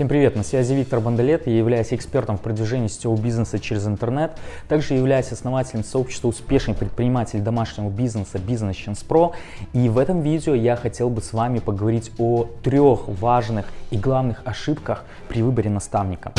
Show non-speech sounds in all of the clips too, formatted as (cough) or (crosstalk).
Всем привет, на связи Виктор Бондолет, я являюсь экспертом в продвижении сетевого бизнеса через интернет, также являюсь основателем сообщества успешных предпринимателей домашнего бизнеса Chance Pro и в этом видео я хотел бы с вами поговорить о трех важных и главных ошибках при выборе наставника.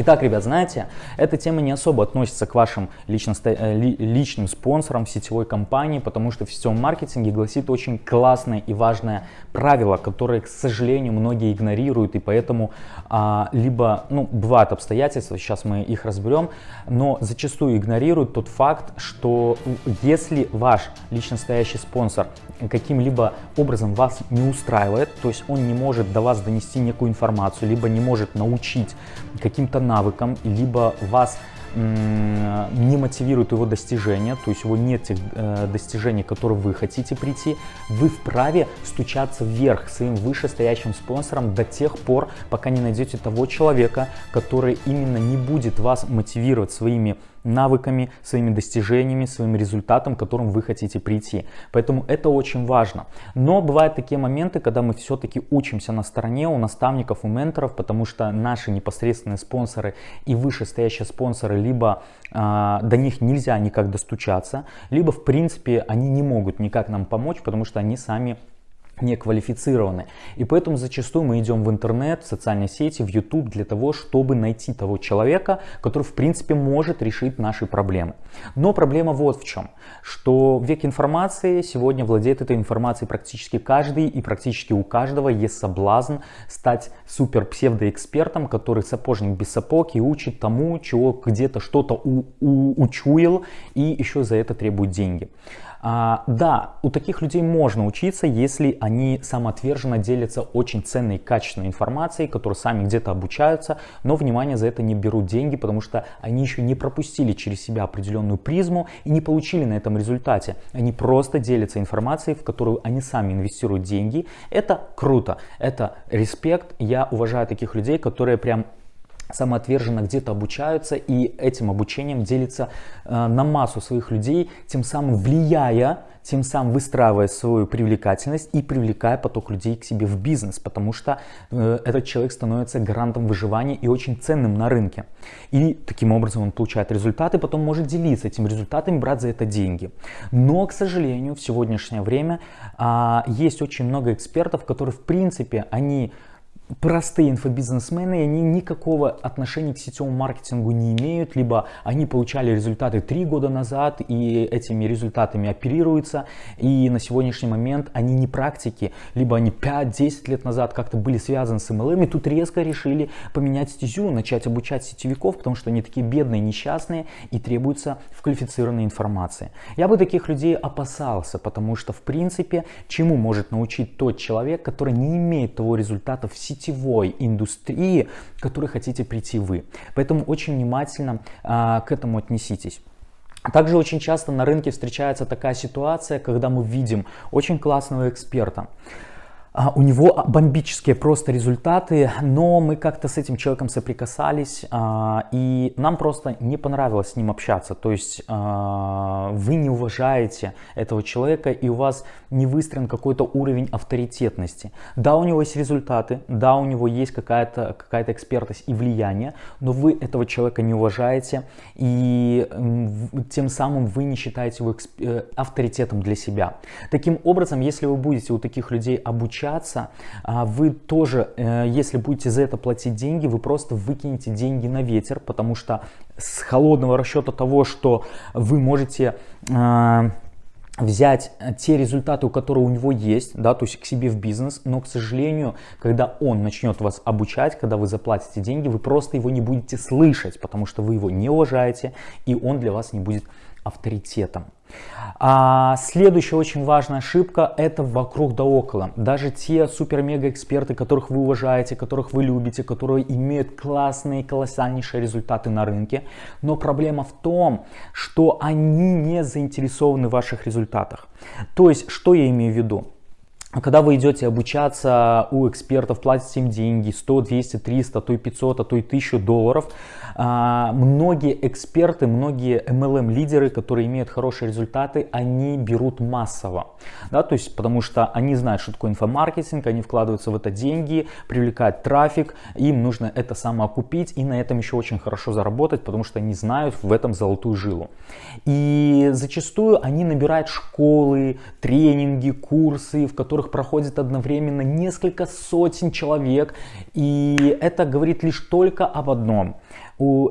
Итак, ребят, знаете, эта тема не особо относится к вашим лично, э, личным спонсорам сетевой компании, потому что в сетевом маркетинге гласит очень классное и важное правило, которое, к сожалению, многие игнорируют, и поэтому а, либо, ну, бывают обстоятельства, сейчас мы их разберем, но зачастую игнорируют тот факт, что если ваш лично стоящий спонсор каким-либо образом вас не устраивает, то есть он не может до вас донести некую информацию, либо не может научить каким-то навыкам, либо вас не мотивирует его достижения, то есть его нет тех э, достижений, к которым вы хотите прийти, вы вправе стучаться вверх своим вышестоящим спонсором до тех пор, пока не найдете того человека, который именно не будет вас мотивировать своими навыками, своими достижениями, своим результатом, к которым вы хотите прийти. Поэтому это очень важно. Но бывают такие моменты, когда мы все-таки учимся на стороне у наставников, у менторов, потому что наши непосредственные спонсоры и вышестоящие спонсоры, либо э, до них нельзя никак достучаться, либо в принципе они не могут никак нам помочь, потому что они сами не квалифицированы. И поэтому зачастую мы идем в интернет, в социальные сети, в YouTube для того, чтобы найти того человека, который в принципе может решить наши проблемы. Но проблема вот в чем, что век информации сегодня владеет этой информацией практически каждый и практически у каждого есть соблазн стать супер псевдоэкспертом, который сапожник без сапог и учит тому, чего где-то что-то учуял и еще за это требует деньги. А, да, у таких людей можно учиться, если они самоотверженно делятся очень ценной и качественной информацией, которые сами где-то обучаются, но внимание за это не берут деньги, потому что они еще не пропустили через себя определенную призму и не получили на этом результате. Они просто делятся информацией, в которую они сами инвестируют деньги. Это круто, это респект. Я уважаю таких людей, которые прям самоотверженно где-то обучаются и этим обучением делится э, на массу своих людей, тем самым влияя, тем самым выстраивая свою привлекательность и привлекая поток людей к себе в бизнес, потому что э, этот человек становится гарантом выживания и очень ценным на рынке. И таким образом он получает результаты, потом может делиться этим результатами, брать за это деньги. Но, к сожалению, в сегодняшнее время э, есть очень много экспертов, которые в принципе, они простые инфобизнесмены, они никакого отношения к сетевому маркетингу не имеют, либо они получали результаты три года назад и этими результатами оперируются, и на сегодняшний момент они не практики, либо они 5-10 лет назад как-то были связаны с MLM, и тут резко решили поменять стезю, начать обучать сетевиков, потому что они такие бедные, несчастные и требуется в квалифицированной информации. Я бы таких людей опасался, потому что в принципе, чему может научить тот человек, который не имеет того результата в сети, сетевой индустрии, к которой хотите прийти вы. Поэтому очень внимательно а, к этому отнеситесь. Также очень часто на рынке встречается такая ситуация, когда мы видим очень классного эксперта, у него бомбические просто результаты, но мы как-то с этим человеком соприкасались, а, и нам просто не понравилось с ним общаться. То есть а, вы не уважаете этого человека, и у вас не выстроен какой-то уровень авторитетности. Да, у него есть результаты, да, у него есть какая-то какая, экспертность и влияние, но вы этого человека не уважаете, и тем самым вы не считаете его э, авторитетом для себя. Таким образом, если вы будете у таких людей обучать, общаться, а вы тоже, э, если будете за это платить деньги, вы просто выкинете деньги на ветер, потому что с холодного расчета того, что вы можете э, взять те результаты, у которых у него есть, да, то есть к себе в бизнес, но, к сожалению, когда он начнет вас обучать, когда вы заплатите деньги, вы просто его не будете слышать, потому что вы его не уважаете, и он для вас не будет авторитетом. А следующая очень важная ошибка это вокруг да около. Даже те супер-мега эксперты, которых вы уважаете, которых вы любите, которые имеют классные, колоссальнейшие результаты на рынке. Но проблема в том, что они не заинтересованы в ваших результатах. То есть, что я имею в виду? Когда вы идете обучаться у экспертов, платите им деньги, 100, 200, 300, а то и 500, а то и 1000 долларов, а, многие эксперты, многие MLM-лидеры, которые имеют хорошие результаты, они берут массово, да, то есть потому что они знают, что такое инфомаркетинг, они вкладываются в это деньги, привлекают трафик, им нужно это самоокупить и на этом еще очень хорошо заработать, потому что они знают в этом золотую жилу. И зачастую они набирают школы, тренинги, курсы, в которых которых проходит одновременно несколько сотен человек. И это говорит лишь только об одном.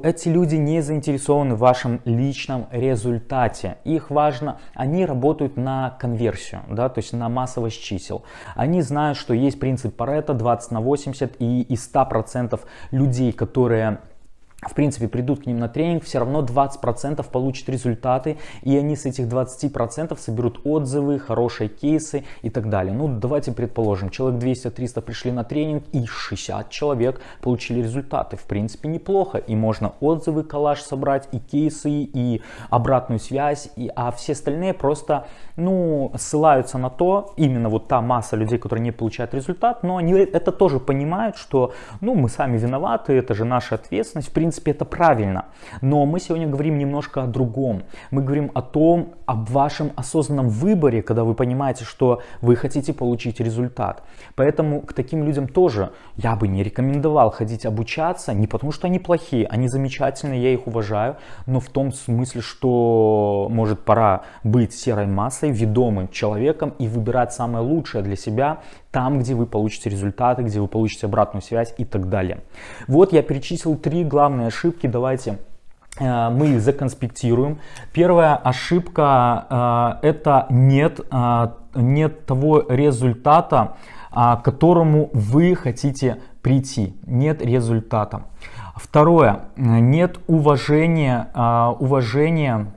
Эти люди не заинтересованы в вашем личном результате. Их важно, они работают на конверсию, да, то есть на массовость чисел. Они знают, что есть принцип Паретта 20 на 80 и из 100% людей, которые в принципе, придут к ним на тренинг, все равно 20% получат результаты, и они с этих 20% соберут отзывы, хорошие кейсы и так далее. Ну, давайте предположим, человек 200-300 пришли на тренинг, и 60 человек получили результаты. В принципе, неплохо, и можно отзывы, коллаж собрать, и кейсы, и обратную связь, и, а все остальные просто, ну, ссылаются на то, именно вот та масса людей, которые не получают результат, но они это тоже понимают, что, ну, мы сами виноваты, это же наша ответственность, в принципе, принципе, это правильно. Но мы сегодня говорим немножко о другом. Мы говорим о том, об вашем осознанном выборе, когда вы понимаете, что вы хотите получить результат. Поэтому к таким людям тоже я бы не рекомендовал ходить обучаться, не потому что они плохие, они замечательные, я их уважаю, но в том смысле, что может пора быть серой массой, ведомым человеком и выбирать самое лучшее для себя, там, где вы получите результаты, где вы получите обратную связь и так далее. Вот я перечислил три главные ошибки, давайте э, мы их законспектируем. Первая ошибка э, это нет, э, нет того результата, к которому вы хотите прийти. Нет результата. Второе, нет уважения, уважения,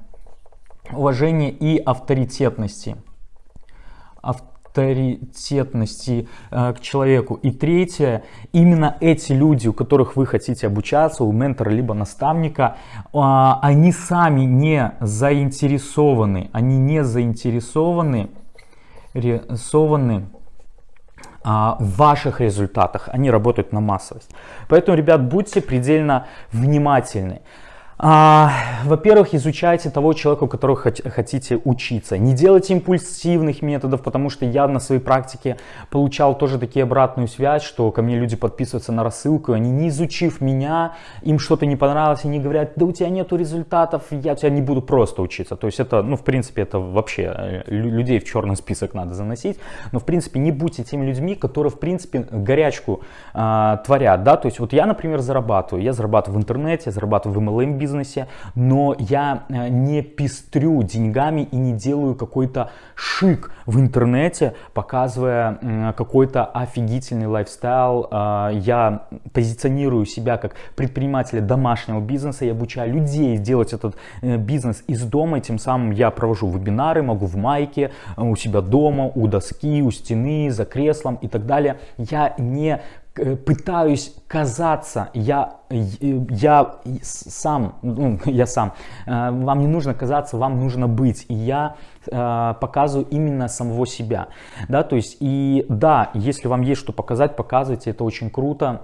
уважения и авторитетности авторитетности э, к человеку. И третье, именно эти люди, у которых вы хотите обучаться, у ментора либо наставника, э, они сами не заинтересованы, они не заинтересованы, рисованы а, в ваших результатах, они работают на массовость. Поэтому, ребят, будьте предельно внимательны. А, Во-первых, изучайте того человека, у которого хотите учиться. Не делайте импульсивных методов, потому что я на своей практике получал тоже такие обратную связь, что ко мне люди подписываются на рассылку, они не изучив меня, им что-то не понравилось, они говорят, да у тебя нету результатов, я у тебя не буду просто учиться. То есть это, ну в принципе, это вообще э, людей в черный список надо заносить. Но в принципе не будьте теми людьми, которые в принципе горячку э, творят. Да? То есть вот я, например, зарабатываю. Я зарабатываю в интернете, зарабатываю в MLM бизнесе, но я э, не пестрю деньгами и не делаю какой-то шик в интернете, показывая какой-то офигительный лайфстайл. Э, я позиционирую себя как предпринимателя домашнего бизнеса, я обучаю людей делать этот э, бизнес из дома, и тем самым я провожу вебинары, могу в майке, у себя дома, у доски, у стены, за креслом и так далее. Я не пытаюсь казаться, я, я сам, ну, (laughs) я сам, э, вам не нужно казаться, вам нужно быть, и я э, показываю именно самого себя, да, то есть, и да, если вам есть что показать, показывайте, это очень круто,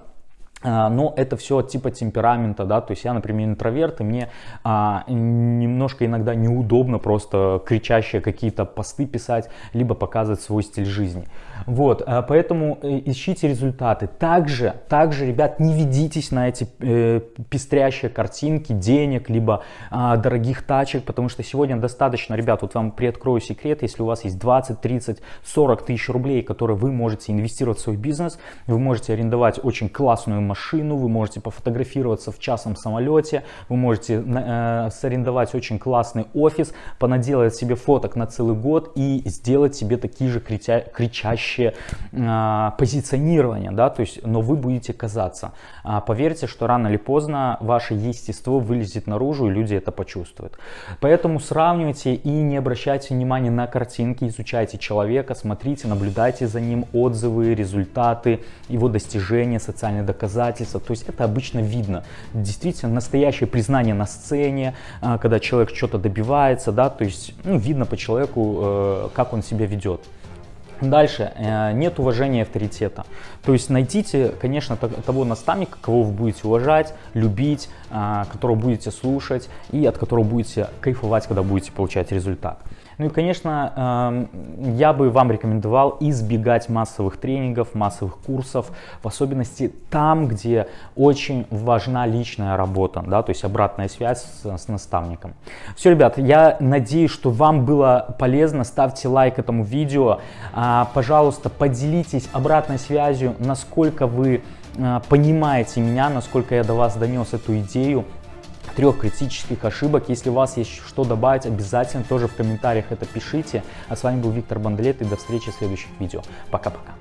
но это все типа темперамента, да, то есть я, например, интроверт, и мне а, немножко иногда неудобно просто кричащие какие-то посты писать, либо показывать свой стиль жизни. Вот, а, поэтому э, ищите результаты. Также, также, ребят, не ведитесь на эти э, пестрящие картинки денег, либо а, дорогих тачек, потому что сегодня достаточно, ребят, вот вам приоткрою секрет, если у вас есть 20, 30, 40 тысяч рублей, которые вы можете инвестировать в свой бизнес, вы можете арендовать очень классную машину, вы можете пофотографироваться в частном самолете, вы можете э, сарендовать очень классный офис, понаделать себе фоток на целый год и сделать себе такие же крича кричащие э, позиционирования, да, то есть, но вы будете казаться. А поверьте, что рано или поздно ваше естество вылезет наружу и люди это почувствуют. Поэтому сравнивайте и не обращайте внимания на картинки, изучайте человека, смотрите, наблюдайте за ним, отзывы, результаты, его достижения, социальные доказательства доказательства. То есть это обычно видно. Действительно, настоящее признание на сцене, а, когда человек что-то добивается, да, то есть ну, видно по человеку, э, как он себя ведет. Дальше, э, нет уважения авторитета. То есть найдите, конечно, того наставника, кого вы будете уважать, любить, а, которого будете слушать и от которого будете кайфовать, когда будете получать результат. Ну и, конечно, эм, я бы вам рекомендовал избегать массовых тренингов, массовых курсов, в особенности там, где очень важна личная работа, да, то есть обратная связь с, с наставником. Все, ребят, я надеюсь, что вам было полезно. Ставьте лайк этому видео. А, пожалуйста, поделитесь обратной связью, насколько вы а, понимаете меня, насколько я до вас донес эту идею трех критических ошибок. Если у вас есть что добавить, обязательно тоже в комментариях это пишите. А с вами был Виктор Бандлет и до встречи в следующих видео. Пока-пока.